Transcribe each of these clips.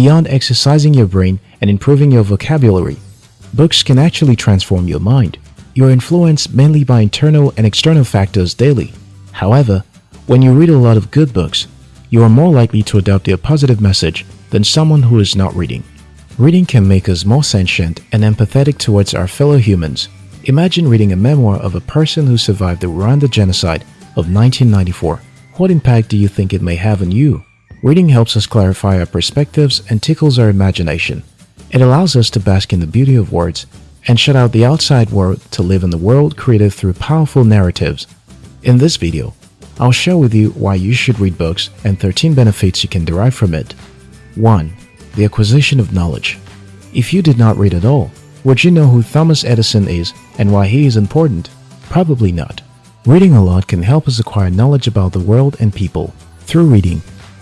Beyond exercising your brain and improving your vocabulary, books can actually transform your mind. You are influenced mainly by internal and external factors daily. However, when you read a lot of good books, you are more likely to adopt their positive message than someone who is not reading. Reading can make us more sentient and empathetic towards our fellow humans. Imagine reading a memoir of a person who survived the Rwanda genocide of 1994. What impact do you think it may have on you? Reading helps us clarify our perspectives and tickles our imagination. It allows us to bask in the beauty of words and shut out the outside world to live in the world created through powerful narratives. In this video, I'll share with you why you should read books and 13 benefits you can derive from it. 1. The acquisition of knowledge. If you did not read at all, would you know who Thomas Edison is and why he is important? Probably not. Reading a lot can help us acquire knowledge about the world and people. Through reading,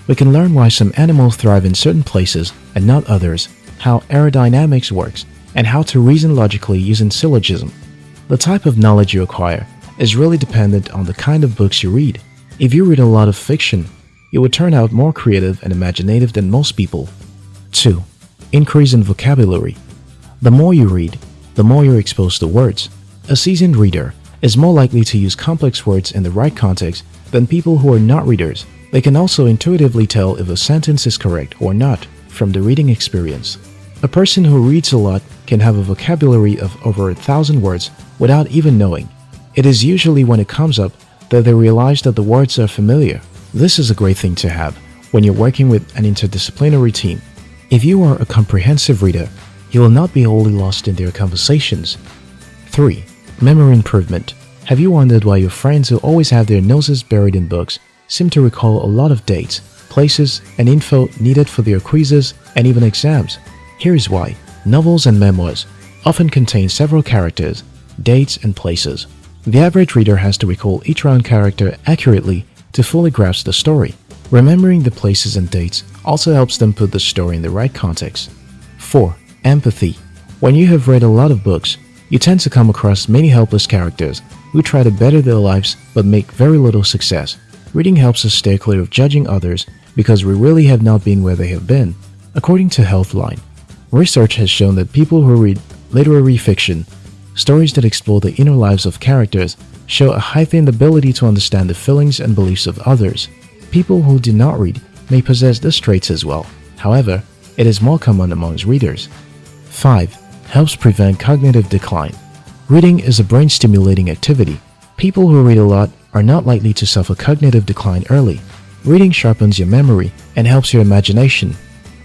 we can learn why some animals thrive in certain places and not others, how aerodynamics works, and how to reason logically using syllogism. The type of knowledge you acquire is really dependent on the kind of books you read. If you read a lot of fiction, you would turn out more creative and imaginative than most people. 2. Increase in vocabulary. The more you read, the more you're exposed to words. A seasoned reader is more likely to use complex words in the right context than people who are not readers. They can also intuitively tell if a sentence is correct or not from the reading experience. A person who reads a lot can have a vocabulary of over a thousand words without even knowing. It is usually when it comes up that they realize that the words are familiar. This is a great thing to have when you're working with an interdisciplinary team. If you are a comprehensive reader, you will not be wholly lost in their conversations. 3. Memory improvement. Have you wondered why your friends who always have their noses buried in books seem to recall a lot of dates, places, and info needed for their quizzes and even exams? Here is why. Novels and memoirs often contain several characters, dates, and places. The average reader has to recall each round character accurately to fully grasp the story. Remembering the places and dates also helps them put the story in the right context. 4. Empathy. When you have read a lot of books, you tend to come across many helpless characters who try to better their lives but make very little success. Reading helps us stay clear of judging others because we really have not been where they have been. According to Healthline, research has shown that people who read literary fiction, stories that explore the inner lives of characters, show a heightened ability to understand the feelings and beliefs of others. People who do not read may possess these traits as well. However, it is more common amongst readers. 5. Helps prevent cognitive decline. Reading is a brain-stimulating activity. People who read a lot are not likely to suffer cognitive decline early. Reading sharpens your memory and helps your imagination.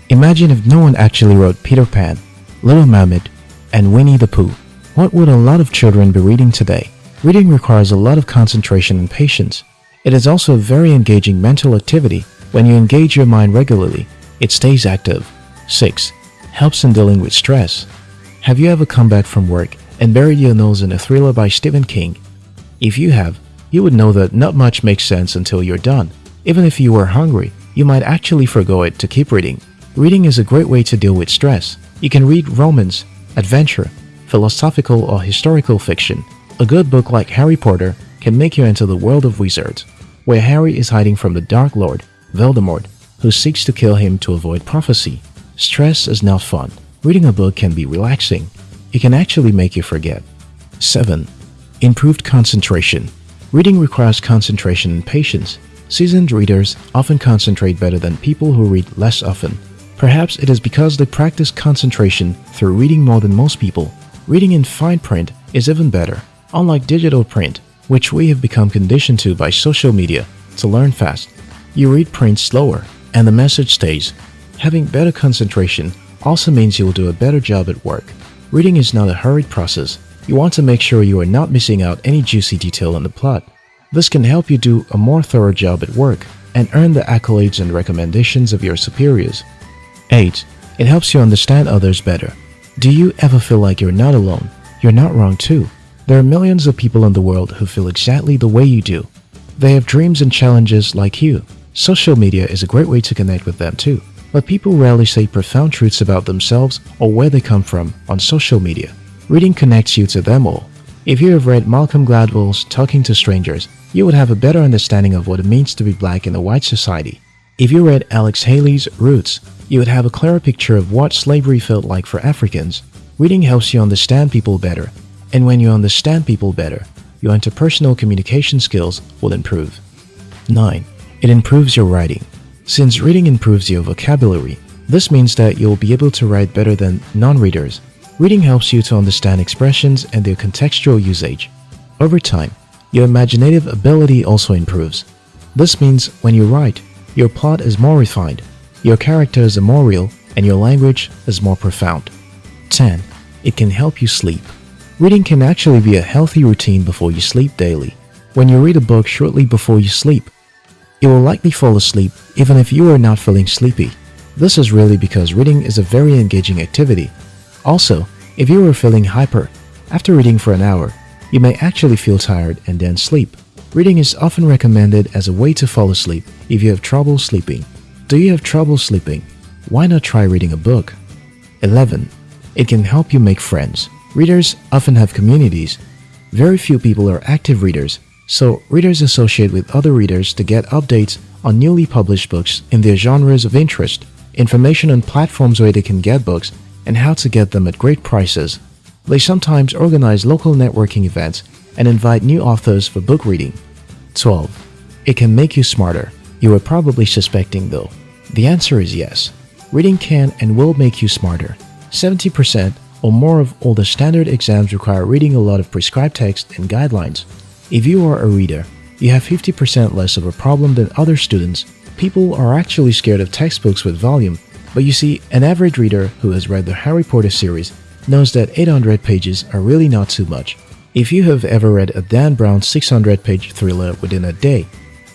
Imagine if no one actually wrote Peter Pan, Little Mermaid, and Winnie the Pooh. What would a lot of children be reading today? Reading requires a lot of concentration and patience. It is also a very engaging mental activity. When you engage your mind regularly, it stays active. 6. Helps in dealing with stress. Have you ever come back from work and buried your nose in a thriller by Stephen King? If you have, you would know that not much makes sense until you're done. Even if you were hungry, you might actually forgo it to keep reading. Reading is a great way to deal with stress. You can read romance, adventure, philosophical or historical fiction. A good book like Harry Potter can make you enter the world of wizards, where Harry is hiding from the Dark Lord, Voldemort, who seeks to kill him to avoid prophecy. Stress is not fun. Reading a book can be relaxing. It can actually make you forget. 7. Improved concentration. Reading requires concentration and patience. Seasoned readers often concentrate better than people who read less often. Perhaps it is because they practice concentration through reading more than most people. Reading in fine print is even better, unlike digital print, which we have become conditioned to by social media to learn fast. You read print slower, and the message stays. Having better concentration also means you will do a better job at work. Reading is not a hurried process. You want to make sure you are not missing out any juicy detail in the plot. This can help you do a more thorough job at work and earn the accolades and recommendations of your superiors. 8. It helps you understand others better. Do you ever feel like you're not alone? You're not wrong too. There are millions of people in the world who feel exactly the way you do. They have dreams and challenges like you. Social media is a great way to connect with them too. But people rarely say profound truths about themselves or where they come from on social media. Reading connects you to them all. If you have read Malcolm Gladwell's Talking to Strangers, you would have a better understanding of what it means to be black in a white society. If you read Alex Haley's Roots, you would have a clearer picture of what slavery felt like for Africans. Reading helps you understand people better, and when you understand people better, your interpersonal communication skills will improve. 9. It improves your writing. Since reading improves your vocabulary, this means that you'll be able to write better than non-readers. Reading helps you to understand expressions and their contextual usage. Over time, your imaginative ability also improves. This means when you write, your plot is more refined, your characters are more real, and your language is more profound. 10. It can help you sleep. Reading can actually be a healthy routine before you sleep daily. When you read a book shortly before you sleep, you will likely fall asleep even if you are not feeling sleepy. This is really because reading is a very engaging activity. Also, if you are feeling hyper, after reading for an hour, you may actually feel tired and then sleep. Reading is often recommended as a way to fall asleep if you have trouble sleeping. Do you have trouble sleeping? Why not try reading a book? 11. It can help you make friends. Readers often have communities. Very few people are active readers, so readers associate with other readers to get updates on newly published books in their genres of interest information on platforms where they can get books, and how to get them at great prices. They sometimes organize local networking events and invite new authors for book reading. 12. It can make you smarter. You are probably suspecting though. The answer is yes. Reading can and will make you smarter. 70% or more of all the standard exams require reading a lot of prescribed text and guidelines. If you are a reader, you have 50% less of a problem than other students People are actually scared of textbooks with volume, but you see, an average reader who has read the Harry Potter series knows that 800 pages are really not too much. If you have ever read a Dan Brown 600-page thriller within a day,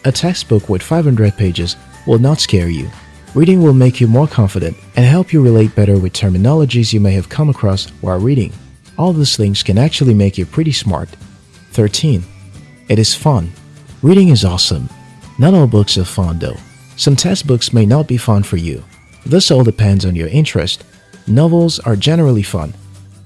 a textbook with 500 pages will not scare you. Reading will make you more confident and help you relate better with terminologies you may have come across while reading. All these things can actually make you pretty smart. 13. It is fun. Reading is awesome. Not all books are fun though. Some textbooks may not be fun for you. This all depends on your interest. Novels are generally fun.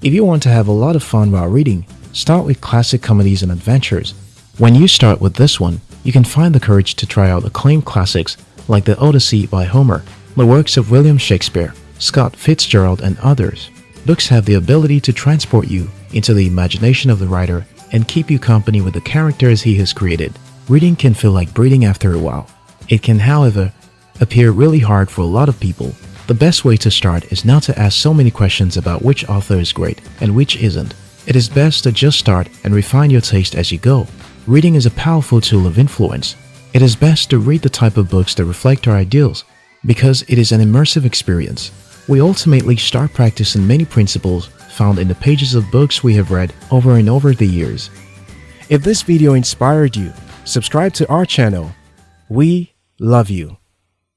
If you want to have a lot of fun while reading, start with classic comedies and adventures. When you start with this one, you can find the courage to try out acclaimed classics like The Odyssey by Homer, the works of William Shakespeare, Scott Fitzgerald, and others. Books have the ability to transport you into the imagination of the writer and keep you company with the characters he has created. Reading can feel like breathing after a while. It can, however, appear really hard for a lot of people. The best way to start is not to ask so many questions about which author is great and which isn't. It is best to just start and refine your taste as you go. Reading is a powerful tool of influence. It is best to read the type of books that reflect our ideals because it is an immersive experience. We ultimately start practicing many principles found in the pages of books we have read over and over the years. If this video inspired you, subscribe to our channel. We love you.